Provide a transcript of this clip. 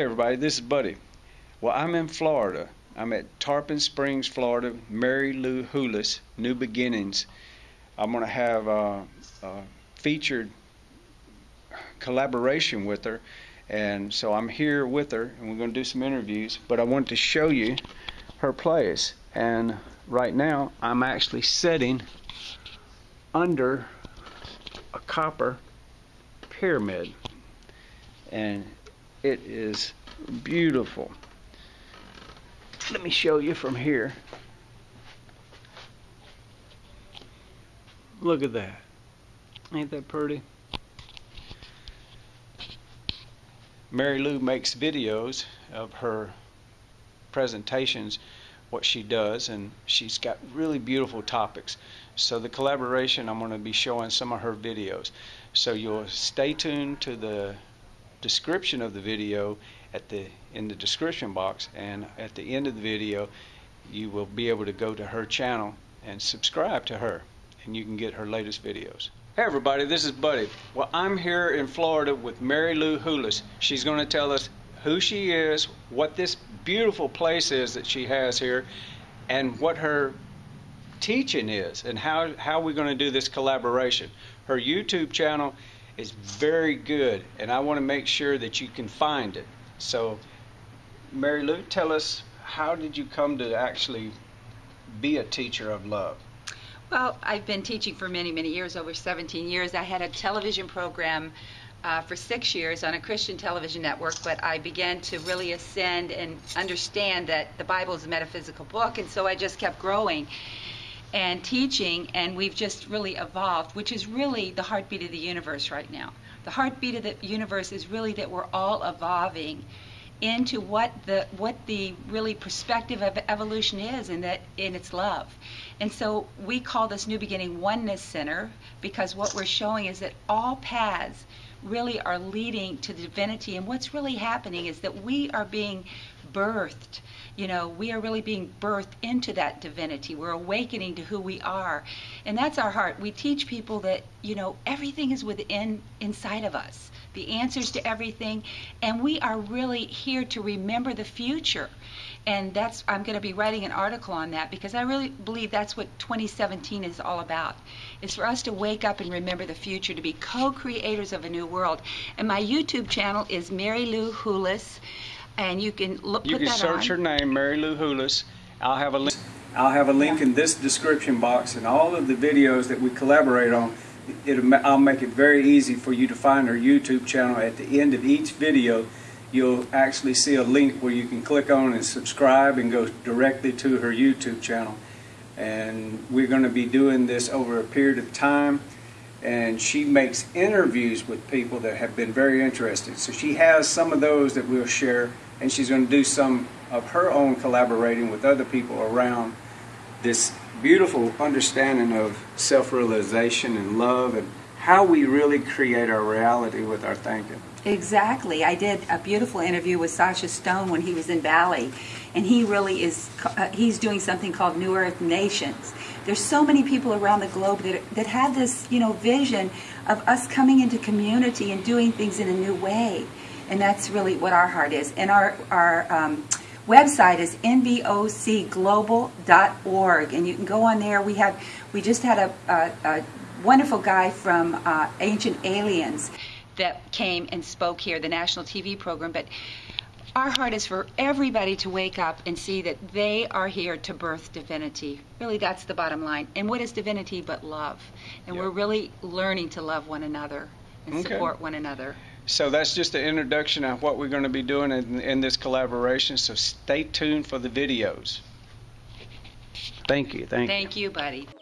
everybody, this is Buddy. Well, I'm in Florida. I'm at Tarpon Springs, Florida. Mary Lou Hulis, New Beginnings. I'm going to have a, a featured collaboration with her, and so I'm here with her, and we're going to do some interviews. But I want to show you her place, and right now I'm actually sitting under a copper pyramid, and it is beautiful. Let me show you from here. Look at that. Ain't that pretty? Mary Lou makes videos of her presentations, what she does, and she's got really beautiful topics. So the collaboration, I'm going to be showing some of her videos. So you'll stay tuned to the description of the video at the in the description box and at the end of the video you will be able to go to her channel and subscribe to her and you can get her latest videos. Hey everybody, this is Buddy. Well, I'm here in Florida with Mary Lou Hulis. She's going to tell us who she is, what this beautiful place is that she has here, and what her teaching is, and how, how we're going to do this collaboration. Her YouTube channel is very good, and I want to make sure that you can find it. So, Mary Lou, tell us how did you come to actually be a teacher of love? Well, I've been teaching for many, many years, over 17 years. I had a television program uh, for six years on a Christian television network, but I began to really ascend and understand that the Bible is a metaphysical book, and so I just kept growing and teaching, and we've just really evolved, which is really the heartbeat of the universe right now. The heartbeat of the universe is really that we're all evolving into what the what the really perspective of evolution is and that in its love and so we call this new beginning oneness center because what we're showing is that all paths really are leading to divinity and what's really happening is that we are being birthed you know we are really being birthed into that divinity. We're awakening to who we are. And that's our heart. We teach people that you know everything is within inside of us the answers to everything. And we are really here to remember the future. And that's i'm going to be writing an article on that because i really believe that's what 2017 is all about. Is for us to wake up and remember the future to be co-creators of a new world. And my youtube channel is mary lou hulis and you can look. You can search on. her name, Mary Lou Hulis. I'll have a link. I'll have a link yeah. in this description box, and all of the videos that we collaborate on. It, I'll make it very easy for you to find her YouTube channel. At the end of each video, you'll actually see a link where you can click on and subscribe and go directly to her YouTube channel. And we're going to be doing this over a period of time. And she makes interviews with people that have been very interested. So she has some of those that we'll share and she's going to do some of her own collaborating with other people around this beautiful understanding of self-realization and love and how we really create our reality with our thinking. Exactly. I did a beautiful interview with Sacha Stone when he was in Bali, and he really is uh, he's doing something called New Earth Nations. There's so many people around the globe that that have this, you know, vision of us coming into community and doing things in a new way and that's really what our heart is. And our our um, website is nbocglobal.org, and you can go on there. We have we just had a, a, a wonderful guy from uh, Ancient Aliens that came and spoke here, the national TV program, but. Our heart is for everybody to wake up and see that they are here to birth divinity. Really, that's the bottom line. And what is divinity but love? And yep. we're really learning to love one another and okay. support one another. So that's just an introduction of what we're going to be doing in, in this collaboration. So stay tuned for the videos. Thank you. Thank, thank you. Thank you, buddy.